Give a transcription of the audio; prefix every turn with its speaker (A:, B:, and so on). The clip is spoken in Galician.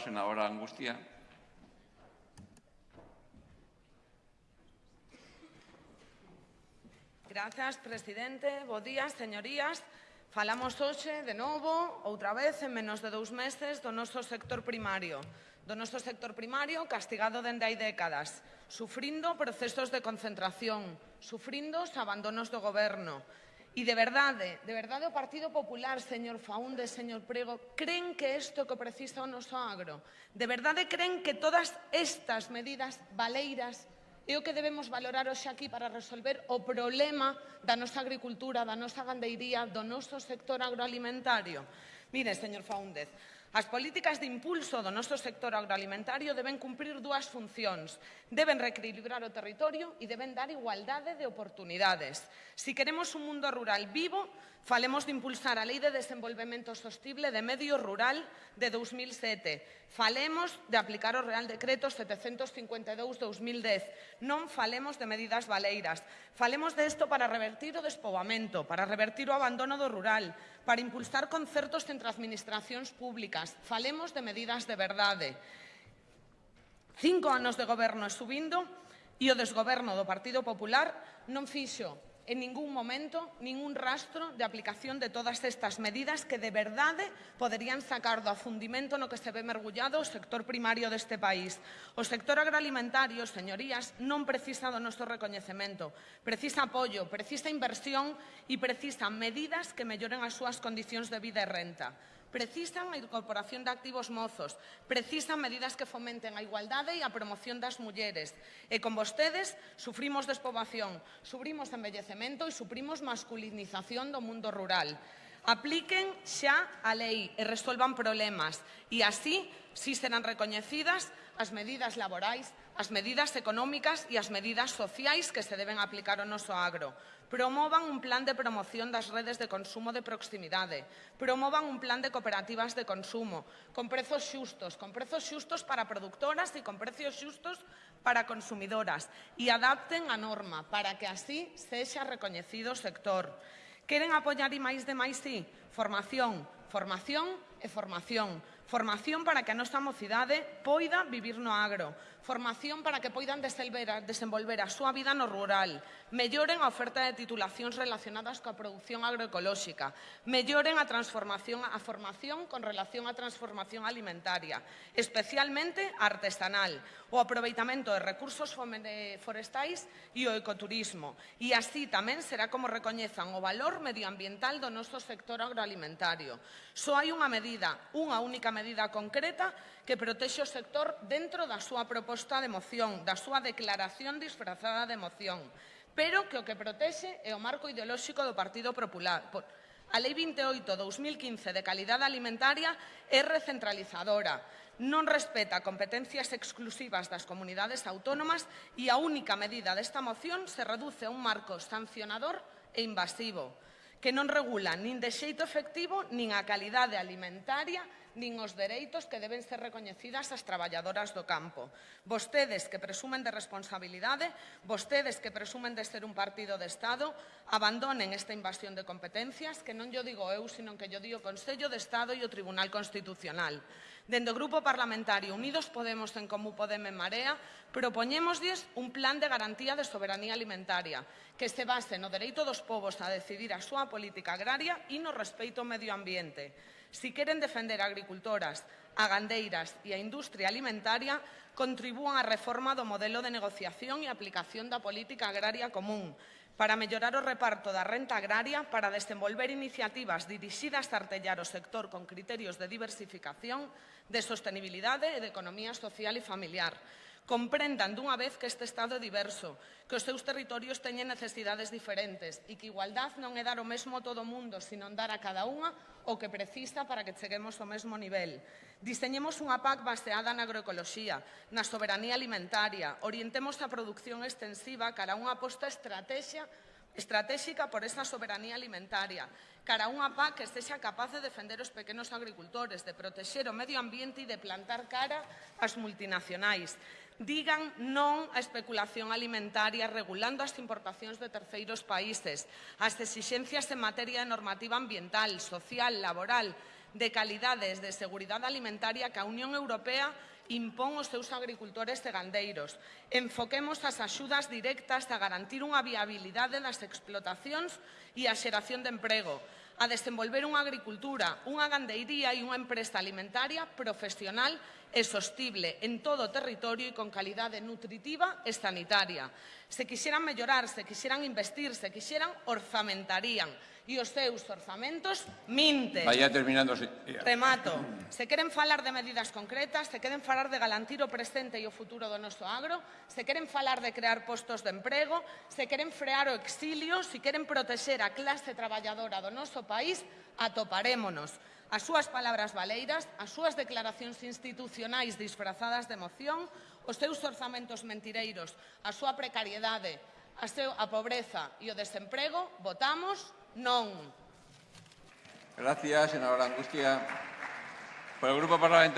A: Senadora Angustia.
B: Grazas, presidente. Bo días, señorías. Falamos hoxe de novo, outra vez, en menos de dous meses, do noso sector primario. Do noso sector primario castigado dende hai décadas, sufrindo procesos de concentración, sufrindo os abandonos do goberno, E de verdade, de verdade o Partido Popular, señor Faúnde, señor Prego, creen que isto que precisa o noso agro, de verdade creen que todas estas medidas valeiras é o que debemos valorar hoxe aquí para resolver o problema da nosa agricultura, da nosa gandeiría, do noso sector agroalimentario. Mire, señor Faúndez, As políticas de impulso do noso sector agroalimentario deben cumprir dúas funcións. Deben reequilibrar o territorio e deben dar igualdade de oportunidades. Si queremos un mundo rural vivo, Falemos de impulsar a Lei de Desenvolvemento Sostible de Medio Rural de 2007. Falemos de aplicar o Real Decreto 752-2010. Non falemos de medidas baleiras. Falemos de isto para revertir o despobamento, para revertir o abandono do rural, para impulsar concertos entre administracións públicas. Falemos de medidas de verdade. Cinco anos de goberno e subindo e o desgoberno do Partido Popular non fixo en ningún momento ningún rastro de aplicación de todas estas medidas que de verdade poderían sacar do afundimento no que se ve mergullado o sector primario deste país. O sector agroalimentario, señorías, non precisa do noso recoñecemento. Precisa apoio, precisa inversión e precisa medidas que melloren as súas condicións de vida e renta precisan a incorporación de activos mozos, precisan medidas que fomenten a igualdade e a promoción das mulleres. E con vostedes sufrimos despobación, sufrimos embellecemento e sufrimos masculinización do mundo rural. Apliquen xa a lei e resolvan problemas e así si serán recoñecidas as medidas laborais as medidas económicas e as medidas sociais que se deben aplicar ao noso agro. Promovan un plan de promoción das redes de consumo de proximidade. Promovan un plan de cooperativas de consumo, con prezos xustos, con prezos xustos para productoras e con prezos xustos para consumidoras. E adapten a norma para que así sexa recoñecido o sector. Queren apoiar e máis de máis sí? Formación, formación e formación Formación para que a nosa mocidade poida vivir no agro. Formación para que poidan desenvolver a súa vida no rural. Melloren a oferta de titulacións relacionadas coa produción agroecolóxica. Melloren a transformación a formación con relación á transformación alimentaria, especialmente artesanal, o aproveitamento de recursos forestais e o ecoturismo. E así tamén será como recoñezan o valor medioambiental do noso sector agroalimentario. Só hai unha medida, unha única medida medida concreta que protexe o sector dentro da súa proposta de moción, da súa declaración disfrazada de moción, pero que o que protexe é o marco ideolóxico do Partido Popular. A Lei 28-2015 de calidade alimentaria é recentralizadora, non respeta competencias exclusivas das comunidades autónomas e a única medida desta moción se reduce a un marco sancionador e invasivo que non regula nin de xeito efectivo nin a calidade alimentaria nin os dereitos que deben ser recoñecidas as traballadoras do campo. Vostedes que presumen de responsabilidade, vostedes que presumen de ser un partido de Estado, abandonen esta invasión de competencias que non yo digo eu, sino que yo digo o Consello de Estado e o Tribunal Constitucional. Dende o Grupo Parlamentario Unidos Podemos en Comú Podem en Marea, propoñémoslles un plan de garantía de soberanía alimentaria que se base no dereito dos povos a decidir a súa política agraria e no respeito ao medio ambiente. Si queren defender agricultoras, a gandeiras e a industria alimentaria, contribúan á reforma do modelo de negociación e aplicación da política agraria común para mellorar o reparto da renta agraria, para desenvolver iniciativas dirixidas a artellar o sector con criterios de diversificación, de sostenibilidade e de economía social e familiar, comprendan dunha vez que este Estado é diverso, que os seus territorios teñen necesidades diferentes e que igualdad non é dar o mesmo a todo o mundo, sino dar a cada unha o que precisa para que cheguemos ao mesmo nivel. Diseñemos unha PAC baseada na agroecoloxía, na soberanía alimentaria, orientemos a producción extensiva cara a unha aposta estrategia estratégica por esa soberanía alimentaria, cara a unha PAC que estexa capaz de defender os pequenos agricultores, de protexer o medio ambiente e de plantar cara ás multinacionais digan non á especulación alimentaria regulando as importacións de terceiros países, as exixencias en materia de normativa ambiental, social, laboral, de calidades de seguridade alimentaria que a Unión Europea impón os seus agricultores e gandeiros. Enfoquemos as axudas directas a garantir unha viabilidade das explotacións e a xeración de emprego, a desenvolver unha agricultura, unha gandeiría e unha empresa alimentaria profesional e sostible en todo o territorio e con calidade nutritiva e sanitaria. Se quixeran mellorar, se quixeran investir, se quixeran orzamentarían e os seus orzamentos minten.
A: Vaya terminando, señoría.
B: Remato. Se queren falar de medidas concretas, se queren falar de galantir o presente e o futuro do noso agro, se queren falar de crear postos de emprego, se queren frear o exilio, se queren protexer a clase traballadora do noso país, atoparémonos. As súas palabras valeiras, as súas declaracións institucionais disfrazadas de emoción, os seus orzamentos mentireiros, a súa precariedade, a, seu, a pobreza e o desemprego, votamos Non.
A: Gracias, senadora Angustia. Por el Grupo Parlamentario.